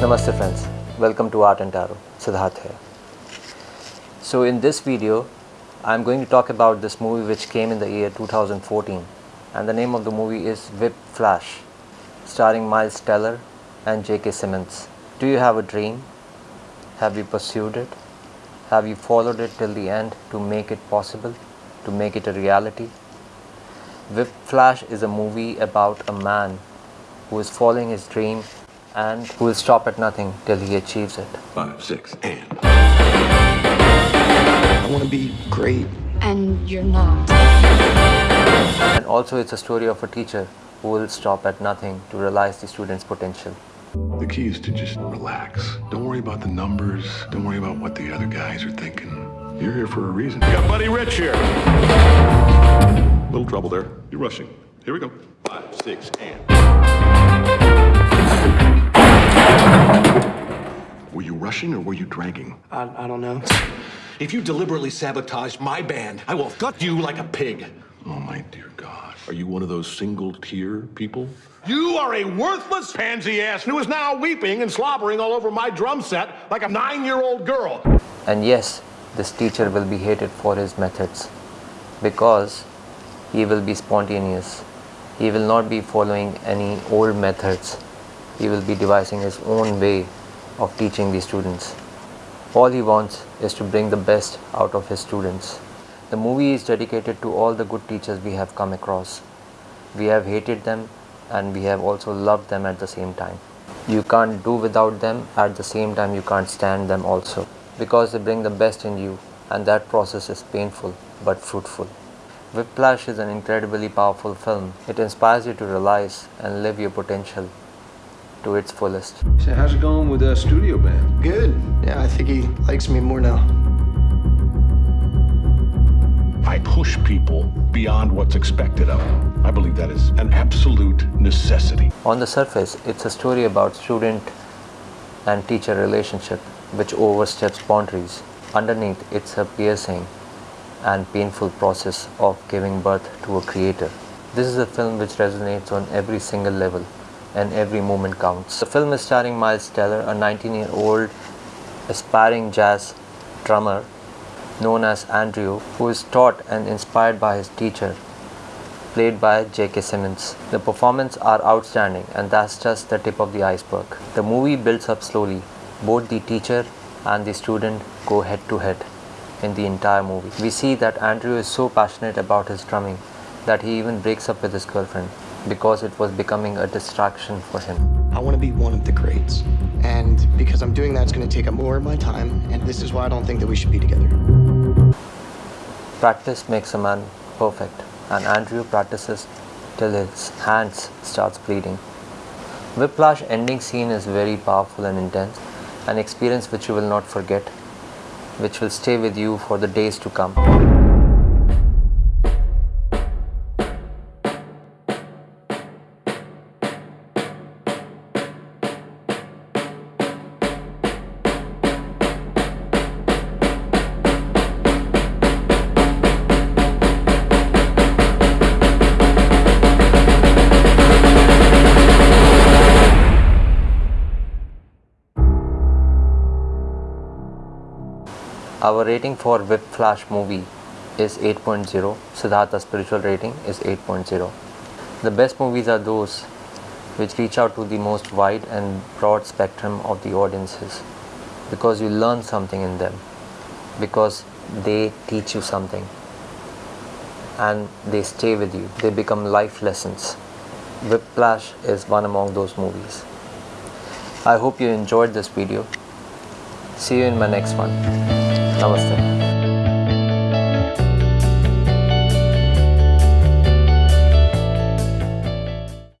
Namaste friends, welcome to Art and Tarot, Siddharth here. So in this video, I'm going to talk about this movie which came in the year 2014 and the name of the movie is Whip Flash starring Miles Teller and J.K. Simmons. Do you have a dream? Have you pursued it? Have you followed it till the end to make it possible, to make it a reality? Whip Flash is a movie about a man who is following his dream and who will stop at nothing till he achieves it. Five, six, and. I want to be great. And you're not. And also it's a story of a teacher who will stop at nothing to realize the student's potential. The key is to just relax. Don't worry about the numbers. Don't worry about what the other guys are thinking. You're here for a reason. We got Buddy Rich here. Little trouble there. You're rushing. Here we go. Five, six, and. Rushing or were you dragging? I, I don't know. If you deliberately sabotage my band, I will gut you like a pig. Oh, my dear God. Are you one of those single tear people? You are a worthless pansy ass who is now weeping and slobbering all over my drum set like a nine year old girl. And yes, this teacher will be hated for his methods because he will be spontaneous. He will not be following any old methods. He will be devising his own way of teaching these students. All he wants is to bring the best out of his students. The movie is dedicated to all the good teachers we have come across. We have hated them and we have also loved them at the same time. You can't do without them, at the same time, you can't stand them also because they bring the best in you, and that process is painful but fruitful. Whiplash is an incredibly powerful film. It inspires you to realize and live your potential to its fullest. So how's it going with the studio band? Good. Yeah, I think he likes me more now. I push people beyond what's expected of them. I believe that is an absolute necessity. On the surface, it's a story about student and teacher relationship which oversteps boundaries. Underneath, it's a piercing and painful process of giving birth to a creator. This is a film which resonates on every single level and every moment counts. The film is starring Miles Teller, a 19 year old aspiring jazz drummer known as Andrew, who is taught and inspired by his teacher, played by J.K. Simmons. The performances are outstanding, and that's just the tip of the iceberg. The movie builds up slowly. Both the teacher and the student go head to head in the entire movie. We see that Andrew is so passionate about his drumming that he even breaks up with his girlfriend because it was becoming a distraction for him. I want to be one of the greats. And because I'm doing that, it's going to take up more of my time. And this is why I don't think that we should be together. Practice makes a man perfect, and Andrew practices till his hands starts bleeding. Whiplash ending scene is very powerful and intense, an experience which you will not forget, which will stay with you for the days to come. Our rating for Whip Flash movie is 8.0. Siddhartha's spiritual rating is 8.0. The best movies are those which reach out to the most wide and broad spectrum of the audiences because you learn something in them, because they teach you something and they stay with you. They become life lessons. Whiplash is one among those movies. I hope you enjoyed this video. See you in my next one. Namaste.